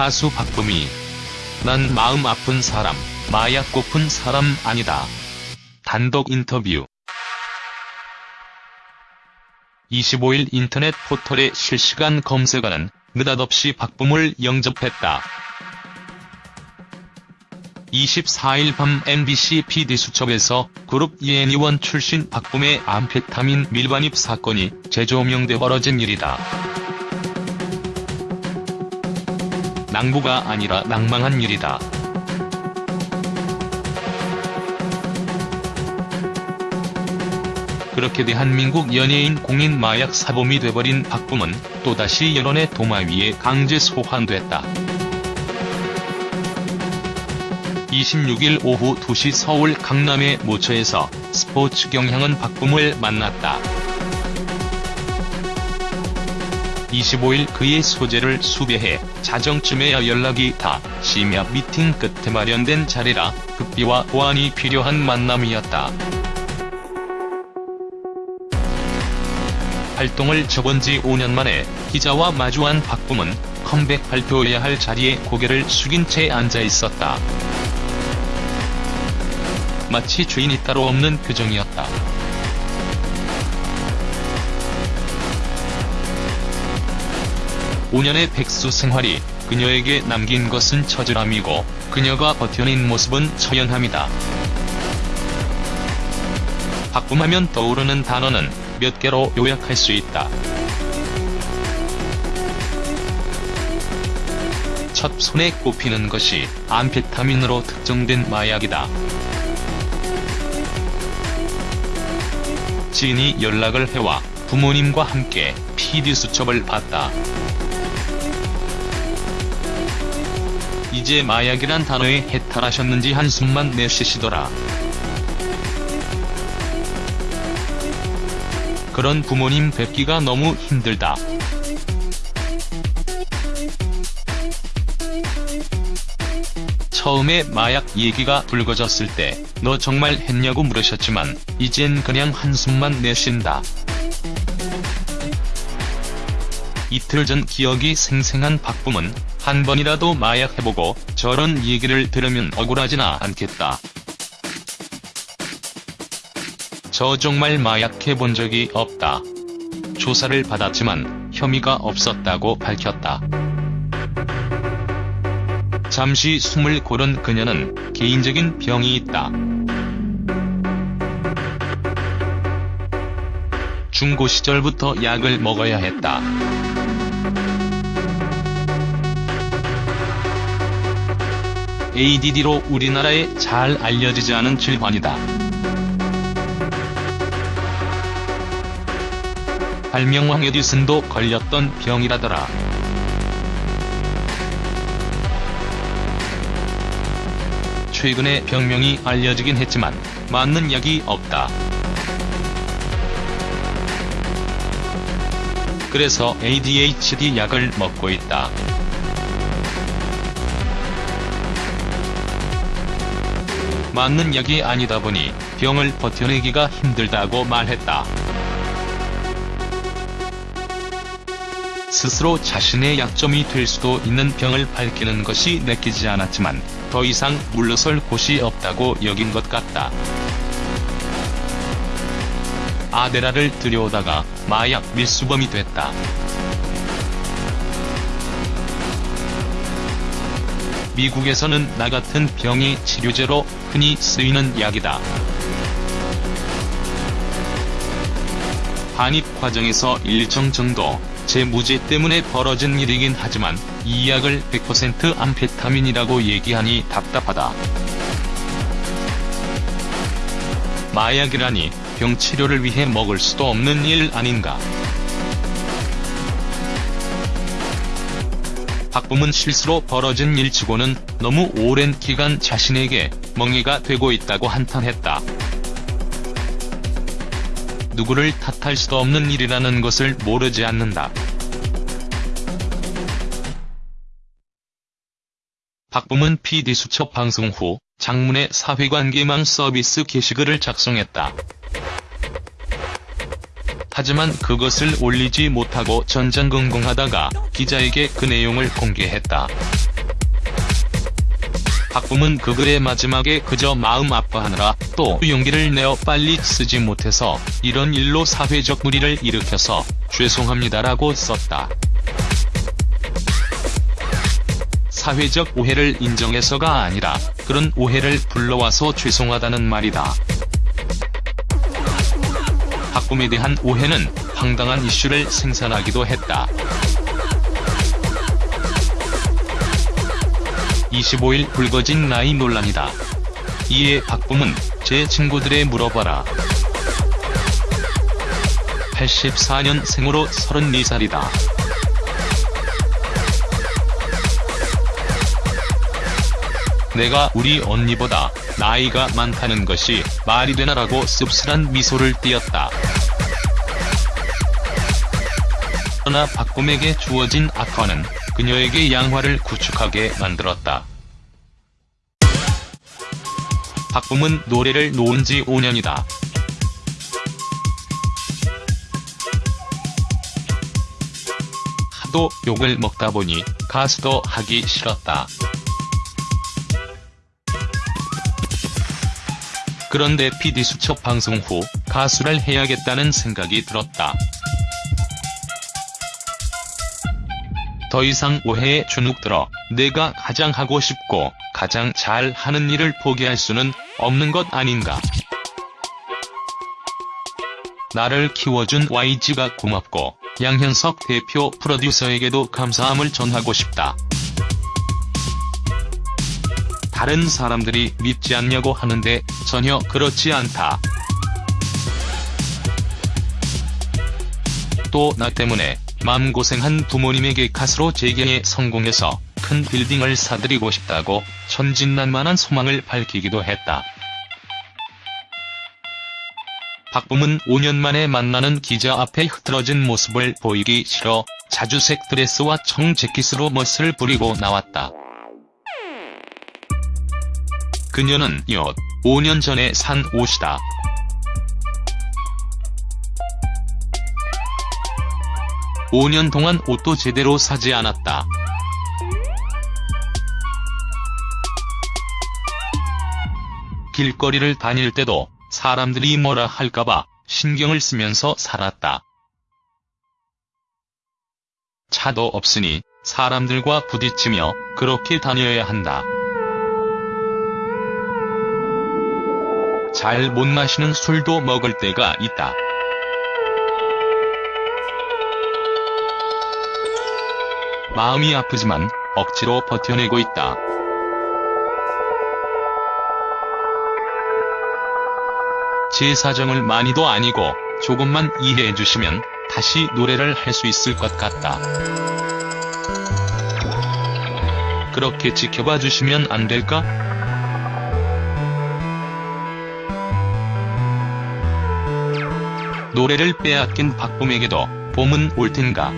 가수 박범이 난 마음 아픈 사람, 마약 고픈 사람 아니다. 단독 인터뷰 25일 인터넷 포털의 실시간 검색어는 느닷없이 박범을 영접했다. 24일 밤 MBC PD수첩에서 그룹 예니원 출신 박범의 암페타민 밀반입 사건이 재조명돼 벌어진 일이다. 낭보가 아니라 낭망한 일이다. 그렇게 대한민국 연예인 공인 마약 사범이 돼버린 박범은 또다시 여론의 도마 위에 강제 소환됐다. 26일 오후 2시 서울 강남의 모처에서 스포츠 경향은 박범을 만났다. 25일 그의 소재를 수배해 자정쯤에야 연락이 다 심야 미팅 끝에 마련된 자리라 급비와 보안이 필요한 만남이었다. 활동을 접은 지 5년 만에 기자와 마주한 박범은 컴백 발표해야 할 자리에 고개를 숙인 채 앉아 있었다. 마치 주인이 따로 없는 표정이었다. (5년의) 백수 생활이 그녀에게 남긴 것은 처절함이고 그녀가 버텨낸 모습은 처연함이다. 박범하면 떠오르는 단어는 몇 개로 요약할 수 있다. 첫 손에 꼽히는 것이 암페타민으로 특정된 마약이다. 지인이 연락을 해와 부모님과 함께 PD수첩을 봤다. 이제 마약이란 단어에 해탈하셨는지 한숨만 내쉬시더라. 그런 부모님 뵙기가 너무 힘들다. 처음에 마약 얘기가 불거졌을 때 너 정말 했냐고 물으셨지만 이젠 그냥 한숨만 내쉰다. 이틀 전 기억이 생생한 박범은 한 번이라도 마약 해보고 저런 얘기를 들으면 억울하지나 않겠다. 저 정말 마약해본 적이 없다. 조사를 받았지만 혐의가 없었다고 밝혔다. 잠시 숨을 고른 그녀는 개인적인 병이 있다. 중고 시절부터 약을 먹어야 했다. ADD로 우리나라에 잘 알려지지 않은 질환이다. 발명왕 에디슨도 걸렸던 병이라더라. 최근에 병명이 알려지긴 했지만 맞는 약이 없다. 그래서 ADHD 약을 먹고 있다. 맞는 약이 아니다 보니 병을 버텨내기가 힘들다고 말했다. 스스로 자신의 약점이 될 수도 있는 병을 밝히는 것이 내키지 않았지만 더 이상 물러설 곳이 없다고 여긴 것 같다. 아데라를 들여오다가 마약 밀수범이 됐다. 미국에서는 나 같은 병이 치료제로 흔히 쓰이는 약이다. 반입 과정에서 일정 정도 재무제 때문에 벌어진 일이긴 하지만 이 약을 100% 암페타민이라고 얘기하니 답답하다. 마약이라니 병 치료를 위해 먹을 수도 없는 일 아닌가. 박범은 실수로 벌어진 일치고는 너무 오랜 기간 자신에게 멍해가 되고 있다고 한탄했다. 누구를 탓할 수도 없는 일이라는 것을 모르지 않는다. 박범은 PD수첩 방송 후 장문의 사회관계망 서비스 게시글을 작성했다. 하지만 그것을 올리지 못하고 전전긍긍하다가 기자에게 그 내용을 공개했다. 박붐은 그 글의 마지막에 그저 마음 아파하느라 또 용기를 내어 빨리 쓰지 못해서 이런 일로 사회적 무리를 일으켜서 죄송합니다라고 썼다. 사회적 오해를 인정해서가 아니라 그런 오해를 불러와서 죄송하다는 말이다. 박붐에 대한 오해는 황당한 이슈를 생산하기도 했다. 25일 불거진 나이 논란이다. 이에 박붐은 제 친구들에 물어봐라. 84년 생으로 34살이다. 내가 우리 언니보다 나이가 많다는 것이 말이 되나라고 씁쓸한 미소를 띄었다. 그러나 박봄에게 주어진 악화는 그녀에게 양화를 구축하게 만들었다. 박봄은 노래를 놓은 지 5년이다. 하도 욕을 먹다 보니 가수도 하기 싫었다. 그런데 PD 수첩 방송 후 가수를 해야겠다는 생각이 들었다. 더 이상 오해에 주눅 들어 내가 가장 하고 싶고 가장 잘 하는 일을 포기할 수는 없는 것 아닌가. 나를 키워준 YG가 고맙고 양현석 대표 프로듀서에게도 감사함을 전하고 싶다. 다른 사람들이 믿지 않냐고 하는데 전혀 그렇지 않다. 또 나 때문에 마음고생한 부모님에게 가수로 재경에 성공해서 큰 빌딩을 사드리고 싶다고 천진난만한 소망을 밝히기도 했다. 박붐은 5년 만에 만나는 기자 앞에 흐트러진 모습을 보이기 싫어 자주색 드레스와 청재킷으로 멋을 부리고 나왔다. 그녀는 이 옷, 5년 전에 산 옷이다. (5년) 동안 옷도 제대로 사지 않았다. 길거리를 다닐 때도 사람들이 뭐라 할까봐 신경을 쓰면서 살았다. 차도 없으니 사람들과 부딪히며 그렇게 다녀야 한다. 잘 못 마시는 술도 먹을 때가 있다. 마음이 아프지만 억지로 버텨내고 있다. 제 사정을 많이도 아니고 조금만 이해해 주시면 다시 노래를 할 수 있을 것 같다. 그렇게 지켜봐 주시면 안 될까? 노래를 빼앗긴 박봄에게도 봄은 올 텐가.